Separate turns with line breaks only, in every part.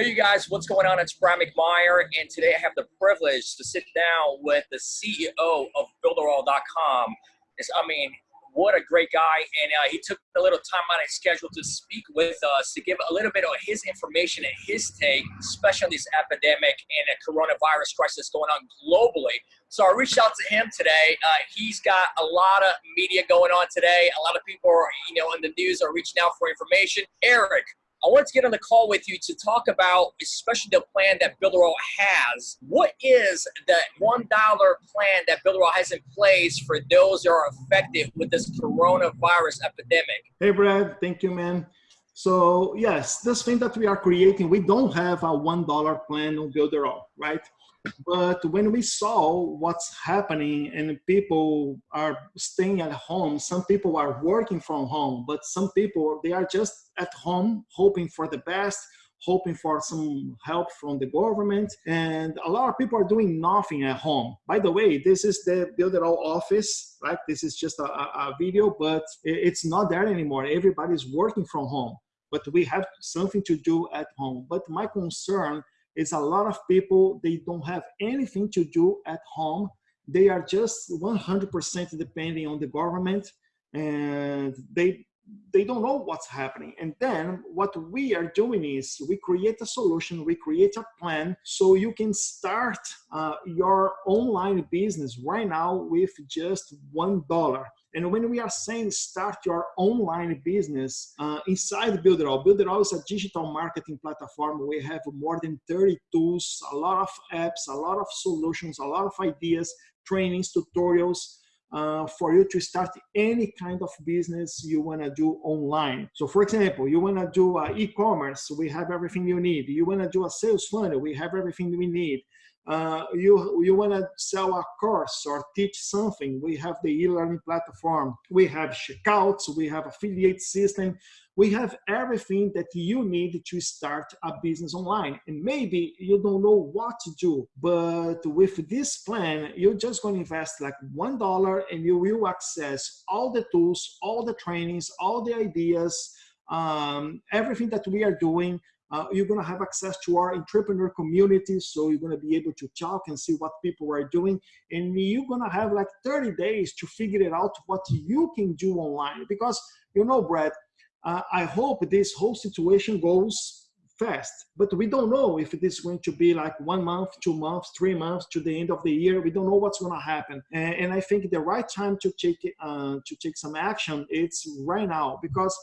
Hey, you guys, what's going on? It's Brian McMeyer, and today I have the privilege to sit down with the CEO of Builderall.com. I mean, what a great guy. And uh, he took a little time out of his schedule to speak with us to give a little bit of his information and his take, especially on this epidemic and a coronavirus crisis going on globally. So I reached out to him today. Uh, he's got a lot of media going on today. A lot of people are, you know, in the news are reaching out for information. Eric, I wanted to get on the call with you to talk about, especially the plan that Builderall has. What is that $1 plan that Builderall has in place for those that are affected with this coronavirus epidemic?
Hey, Brad. Thank you, man. So yes, this thing that we are creating, we don't have a $1 plan on Builderall, right? But when we saw what's happening and people are staying at home, some people are working from home, but some people, they are just at home hoping for the best, hoping for some help from the government. And a lot of people are doing nothing at home. By the way, this is the Builderall office, right? This is just a, a video, but it's not there anymore. Everybody's working from home, but we have something to do at home. But my concern is a lot of people, they don't have anything to do at home. They are just 100% depending on the government and they, they don't know what's happening. And then what we are doing is we create a solution, we create a plan so you can start uh, your online business right now with just $1. And when we are saying start your online business uh, inside Builderall, Builderall is a digital marketing platform. We have more than 30 tools, a lot of apps, a lot of solutions, a lot of ideas, trainings, tutorials, uh, for you to start any kind of business you want to do online. So for example, you want to do uh, e-commerce, we have everything you need. You want to do a sales funnel, we have everything we need. Uh, you, you want to sell a course or teach something, we have the e-learning platform. We have checkouts, we have affiliate system. We have everything that you need to start a business online. And maybe you don't know what to do, but with this plan, you're just going to invest like $1 and you will access all the tools, all the trainings, all the ideas, um, everything that we are doing uh, you're going to have access to our entrepreneur community. So you're going to be able to talk and see what people are doing. And you're going to have like 30 days to figure it out what you can do online. Because, you know, Brad, uh, I hope this whole situation goes fast, but we don't know if it is going to be like one month, two months, three months to the end of the year. We don't know what's going to happen. And, and I think the right time to take, uh, to take some action, it's right now because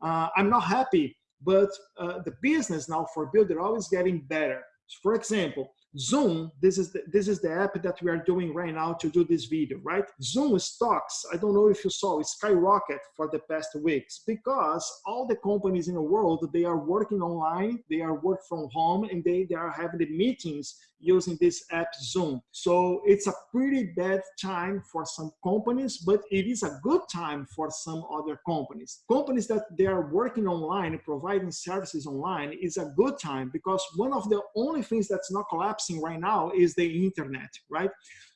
uh, I'm not happy but uh, the business now for Builderall always getting better. For example, Zoom, this is, the, this is the app that we are doing right now to do this video, right? Zoom stocks, I don't know if you saw, it skyrocket for the past weeks because all the companies in the world, they are working online, they are work from home, and they, they are having the meetings using this app Zoom. So it's a pretty bad time for some companies, but it is a good time for some other companies. Companies that they are working online, providing services online is a good time because one of the only things that's not collapsing right now is the internet, right?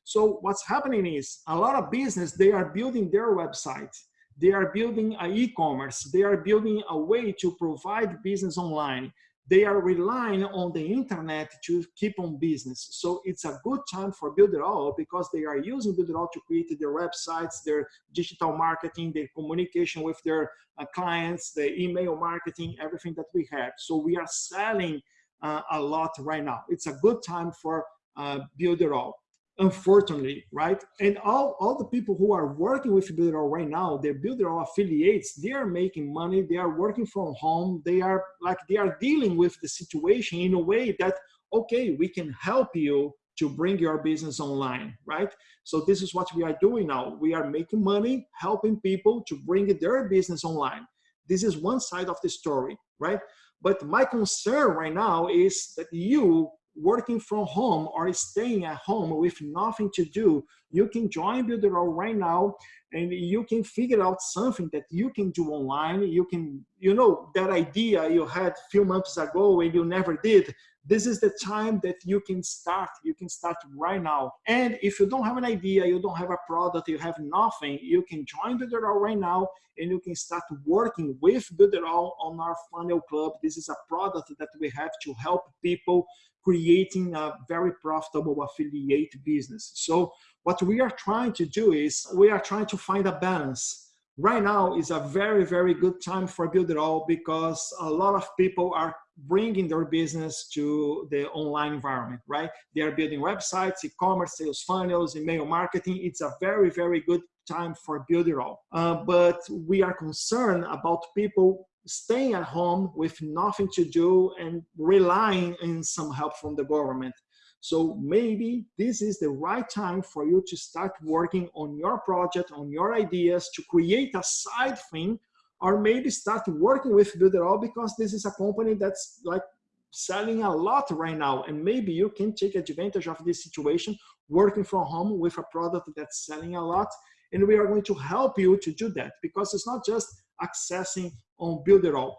So what's happening is a lot of business, they are building their website they are building a e-commerce they are building a way to provide business online they are relying on the internet to keep on business. So it's a good time for Builderall because they are using Builderall to create their websites, their digital marketing, their communication with their uh, clients, the email marketing, everything that we have. So we are selling uh, a lot right now. It's a good time for uh, Builderall unfortunately, right? And all, all the people who are working with Builderall right now, they're Builderall affiliates, they are making money, they are working from home, they are like, they are dealing with the situation in a way that, okay, we can help you to bring your business online, right? So this is what we are doing now. We are making money, helping people to bring their business online. This is one side of the story, right? But my concern right now is that you working from home or staying at home with nothing to do, you can join Builderall right now. and you can figure out something that you can do online you can you know that idea you had a few months ago and you never did this is the time that you can start you can start right now. And if you don't have an idea you don't have a product you have nothing you can join Builderall right now and you can start working with Builderall on our funnel club. This is a product that we have to help people creating a very profitable affiliate business. So what we are trying to do is we are trying to find a balance. Right now is a very, very good time for Builderall because a lot of people are bringing their business to the online environment, right? They are building websites, e-commerce, sales funnels, email marketing. It's a very, very good time for Builderall. Uh, but we are concerned about people staying at home with nothing to do and relying on some help from the government. So maybe this is the right time for you to start working on your project, on your ideas, to create a side thing, or maybe start working with Builderall because this is a company that's like selling a lot right now. And maybe you can take advantage of this situation, working from home with a product that's selling a lot. And we are going to help you to do that because it's not just accessing on Builderall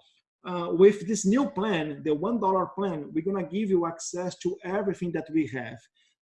uh, with this new plan, the $1 plan, we're gonna give you access to everything that we have,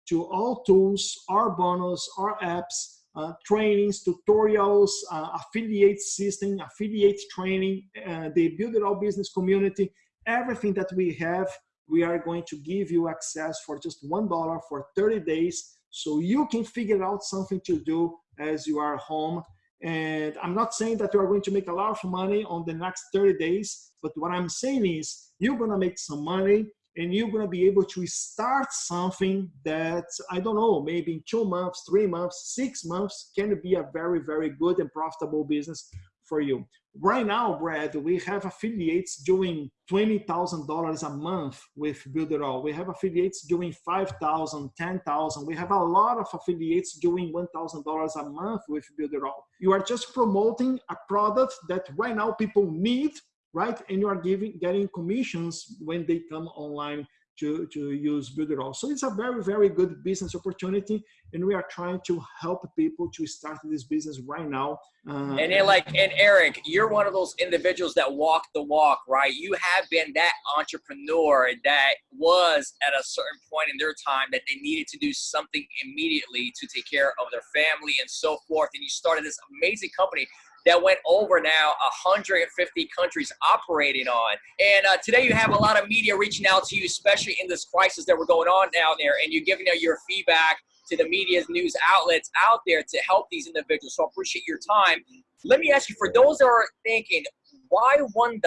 to all tools, our bonus, our apps, uh, trainings, tutorials, uh, affiliate system, affiliate training, uh, the Builderall Business community, everything that we have, we are going to give you access for just $1 for 30 days so you can figure out something to do as you are home. And I'm not saying that you are going to make a lot of money on the next 30 days, but what I'm saying is you're gonna make some money and you're gonna be able to start something that, I don't know, maybe in two months, three months, six months can be a very, very good and profitable business for you. Right now, Brad, we have affiliates doing $20,000 a month with Builderall. We have affiliates doing 5,000, 10,000. We have a lot of affiliates doing $1,000 a month with Builderall. You are just promoting a product that right now people need, right? And you are giving getting commissions when they come online to, to use Builderall. So it's a very, very good business opportunity. And we are trying to help people to start this business right now.
Uh, and like, and Eric, you're one of those individuals that walk the walk, right? You have been that entrepreneur that was at a certain point in their time that they needed to do something immediately to take care of their family and so forth. And you started this amazing company that went over now 150 countries operating on. And uh, today you have a lot of media reaching out to you, especially in this crisis that we're going on down there, and you're giving out your feedback to the media's news outlets out there to help these individuals. So I appreciate your time. Let me ask you, for those that are thinking, why $1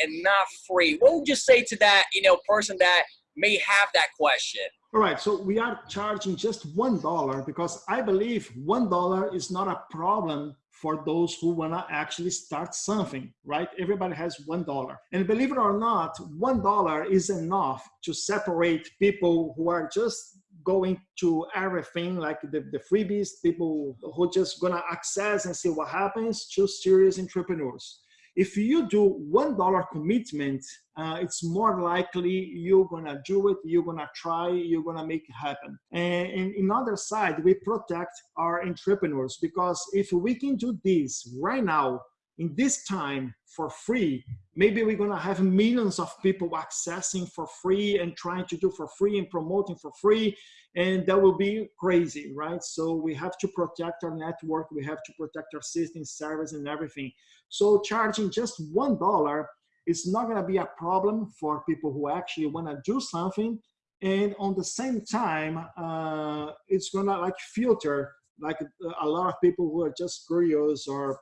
and not free? What would you say to that, you know, person that may have that question?
All right, so we are charging just $1 because I believe $1 is not a problem for those who want to actually start something, right? Everybody has $1. And believe it or not, $1 is enough to separate people who are just going to everything like the, the freebies, people who just gonna access and see what happens to serious entrepreneurs. If you do $1 commitment, uh, it's more likely you're gonna do it, you're gonna try, you're gonna make it happen. And, and in other side, we protect our entrepreneurs because if we can do this right now, in this time for free, maybe we're gonna have millions of people accessing for free and trying to do for free and promoting for free, and that will be crazy, right? So we have to protect our network, we have to protect our system, service, and everything. So charging just $1 is not gonna be a problem for people who actually wanna do something, and on the same time, uh, it's gonna like filter like a lot of people who are just curious or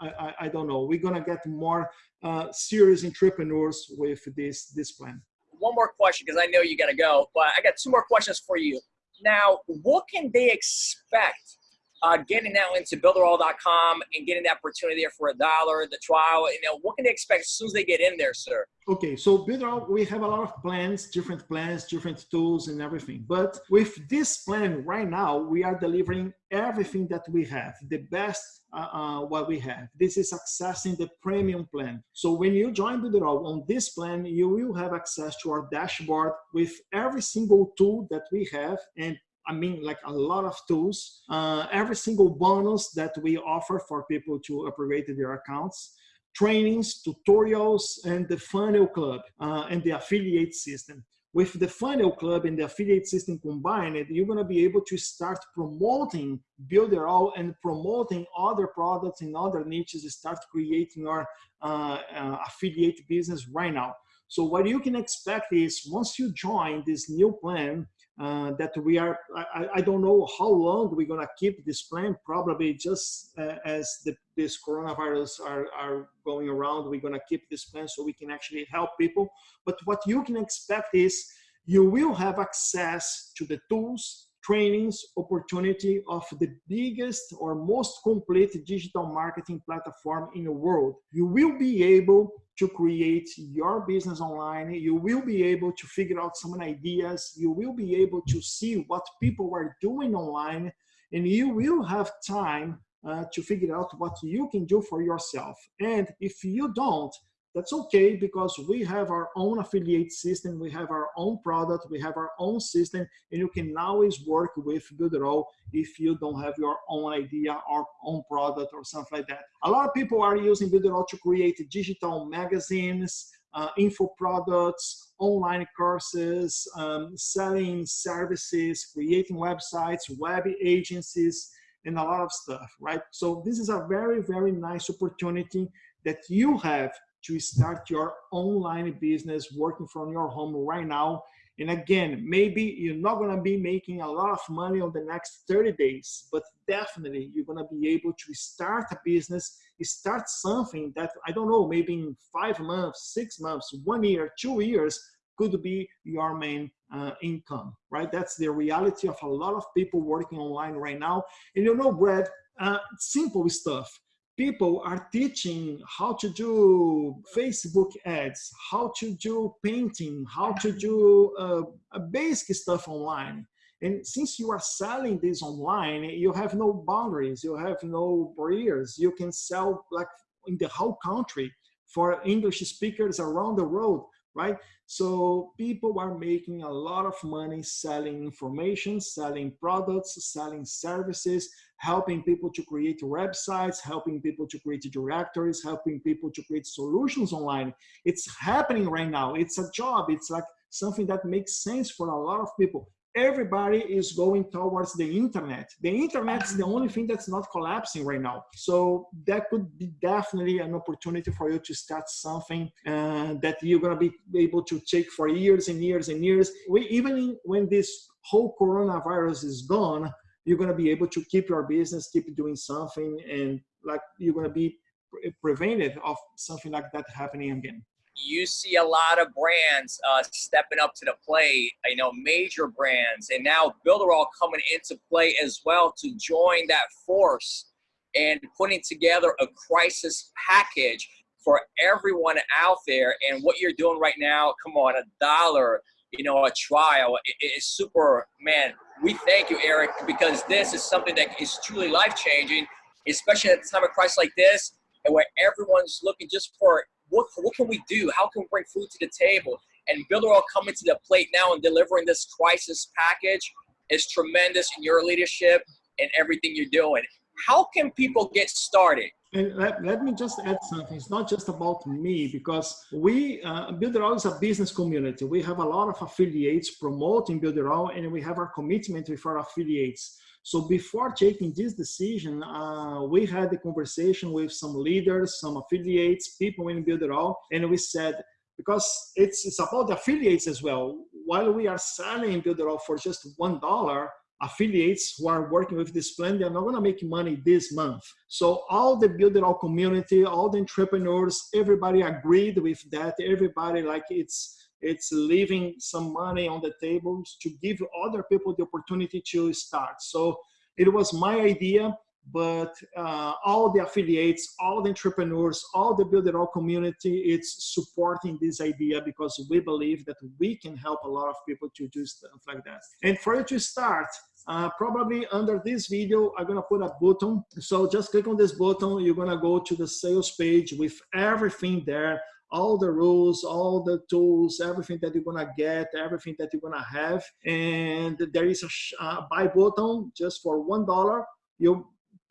I, I, I don't know. We're gonna get more uh, serious entrepreneurs with this this plan.
One more question because I know you gotta go, but I got two more questions for you. Now, what can they expect uh, getting now into builderall.com and getting the opportunity there for a dollar, the trial, you know, what can they expect as soon as they get in there, sir?
Okay, so Builderall, we have a lot of plans, different plans, different tools and everything. But with this plan right now, we are delivering everything that we have, the best uh, uh, what we have. This is accessing the premium plan. So when you join Builderall on this plan, you will have access to our dashboard with every single tool that we have and I mean, like a lot of tools. Uh, every single bonus that we offer for people to upgrade their accounts, trainings, tutorials, and the funnel club uh, and the affiliate system. With the funnel club and the affiliate system combined, you're to be able to start promoting Builderall and promoting other products in other niches, start creating your uh, uh, affiliate business right now. So what you can expect is once you join this new plan, uh, that we are, I, I, don't know how long we're gonna keep this plan, probably just uh, as the, this coronavirus are, are going around, we're gonna keep this plan so we can actually help people. But what you can expect is you will have access to the tools, trainings, opportunity of the biggest or most complete digital marketing platform in the world. You will be able to create your business online. You will be able to figure out some ideas. You will be able to see what people are doing online and you will have time uh, to figure out what you can do for yourself. And if you don't, that's okay because we have our own affiliate system, we have our own product, we have our own system, and you can always work with Builderall if you don't have your own idea or own product or something like that. A lot of people are using Builderall to create digital magazines, uh, info products, online courses, um, selling services, creating websites, web agencies, and a lot of stuff, right? So this is a very, very nice opportunity that you have to start your online business working from your home right now. And again, maybe you're not to be making a lot of money on the next 30 days, but definitely you're to be able to start a business, start something that, I don't know, maybe in five months, six months, one year, two years, could be your main uh, income, right? That's the reality of a lot of people working online right now. And you know, Brad, uh, simple stuff people are teaching how to do Facebook ads, how to do painting, how to do uh, basic stuff online. And since you are selling this online, you have no boundaries, you have no barriers. You can sell like in the whole country for English speakers around the world right? So people are making a lot of money selling information, selling products, selling services, helping people to create websites, helping people to create directories, helping people to create solutions online. It's happening right now. It's a job. It's like something that makes sense for a lot of people everybody is going towards the internet. The internet is the only thing that's not collapsing right now. So that could be definitely an opportunity for you to start something uh, that you're going to be able to take for years and years and years. We, even when this whole coronavirus is gone, you're going to be able to keep your business, keep doing something, and like you're going to be pre prevented of something like that happening again
you see a lot of brands uh, stepping up to the plate, you know, major brands, and now Builderall coming into play as well to join that force and putting together a crisis package for everyone out there. And what you're doing right now, come on, a dollar, you know, a trial is super, man, we thank you, Eric, because this is something that is truly life-changing, especially at a time of crisis like this, and where everyone's looking just for what, what can we do? How can we bring food to the table? And Builderall coming to the plate now and delivering this crisis package is tremendous in your leadership and everything you're doing. How can people get started?
And let, let me just add something. It's not just about me because we, uh, Builderall is a business community. We have a lot of affiliates promoting Builderall and we have our commitment with our affiliates. So before taking this decision, uh, we had a conversation with some leaders, some affiliates, people in Builderall, and we said, because it's, it's about the affiliates as well. While we are selling Builderall for just $1, affiliates who are working with this plan, they're not gonna make money this month. So all the Builderall community, all the entrepreneurs, everybody agreed with that. Everybody like it's, it's leaving some money on the tables to give other people the opportunity to start. So it was my idea, but uh, all the affiliates, all the entrepreneurs, all the Builderall community, it's supporting this idea because we believe that we can help a lot of people to do stuff like that. And for you to start, uh, probably under this video, I'm gonna put a button. So just click on this button, you're gonna go to the sales page with everything there, all the rules, all the tools, everything that you're gonna get, everything that you're gonna have. And there is a, a buy button just for one dollar. You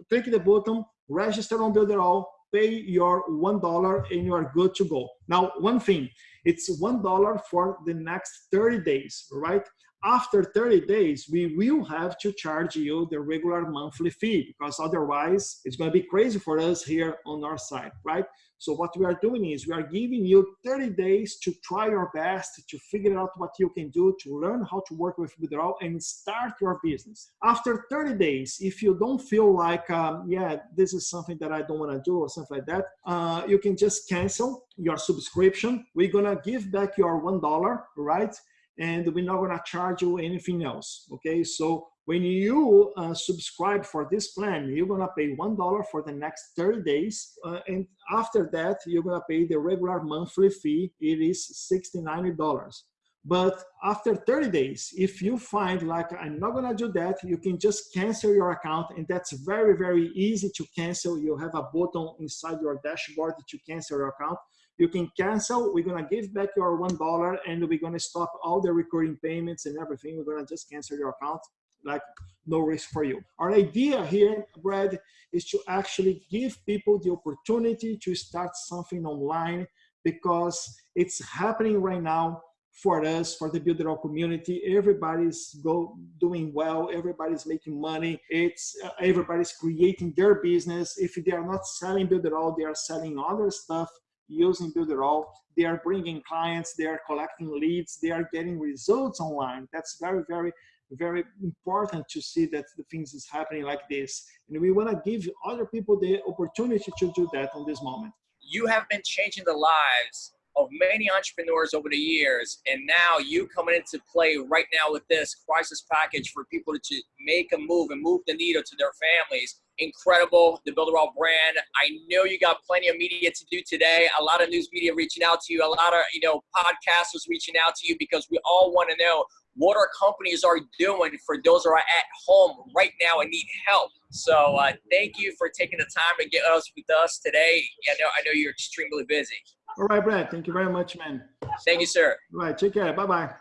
click the button, register on Builderall, pay your one dollar, and you are good to go. Now, one thing, it's one dollar for the next 30 days, right? After 30 days, we will have to charge you the regular monthly fee because otherwise it's going to be crazy for us here on our side, right? So what we are doing is we are giving you 30 days to try your best to figure out what you can do to learn how to work with Builderall and start your business. After 30 days, if you don't feel like, um, yeah, this is something that I don't want to do or something like that, uh, you can just cancel your subscription. We're going to give back your $1, right? And we're not gonna charge you anything else, okay? So when you uh, subscribe for this plan, you're gonna pay $1 for the next 30 days. Uh, and after that, you're gonna pay the regular monthly fee. It is $69. But after 30 days, if you find like, I'm not gonna do that, you can just cancel your account. And that's very, very easy to cancel. You have a button inside your dashboard to cancel your account you can cancel. We're gonna give back your one dollar, and we're gonna stop all the recurring payments and everything. We're gonna just cancel your account, like no risk for you. Our idea here, Brad, is to actually give people the opportunity to start something online because it's happening right now for us, for the Builderall community. Everybody's go doing well. Everybody's making money. It's uh, everybody's creating their business. If they are not selling Builderall, they are selling other stuff using Builderall. They are bringing clients, they are collecting leads, they are getting results online. That's very, very, very important to see that the things is happening like this. And we want to give other people the opportunity to do that on this moment.
You have been changing the lives of many entrepreneurs over the years, and now you coming into play right now with this crisis package for people to make a move and move the needle to their families. Incredible, the Builderall brand. I know you got plenty of media to do today. A lot of news media reaching out to you. A lot of you know podcasters reaching out to you because we all want to know what our companies are doing for those who are at home right now and need help. So uh, thank you for taking the time to get us with us today. I know I know you're extremely busy.
All right, Brad. Thank you very much, man.
Thank you, sir.
All right. Take care. Bye bye.